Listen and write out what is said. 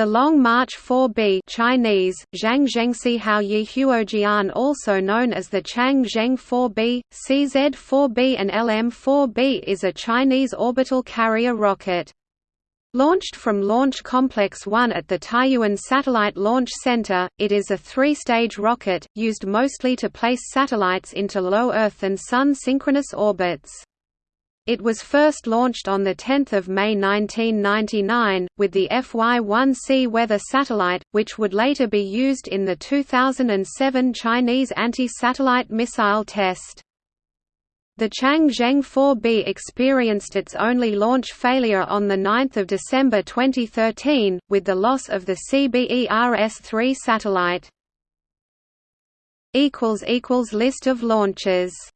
The Long March 4B Chinese, Zhang Zhengxi Hao Yi Huojian also known as the Chang Zheng 4B, CZ-4B and LM-4B is a Chinese orbital carrier rocket. Launched from Launch Complex 1 at the Taiyuan Satellite Launch Center, it is a three-stage rocket, used mostly to place satellites into low Earth and Sun synchronous orbits. It was first launched on 10 May 1999, with the FY-1C weather satellite, which would later be used in the 2007 Chinese anti-satellite missile test. The Changzheng 4B experienced its only launch failure on 9 December 2013, with the loss of the CBERS-3 satellite. List of launches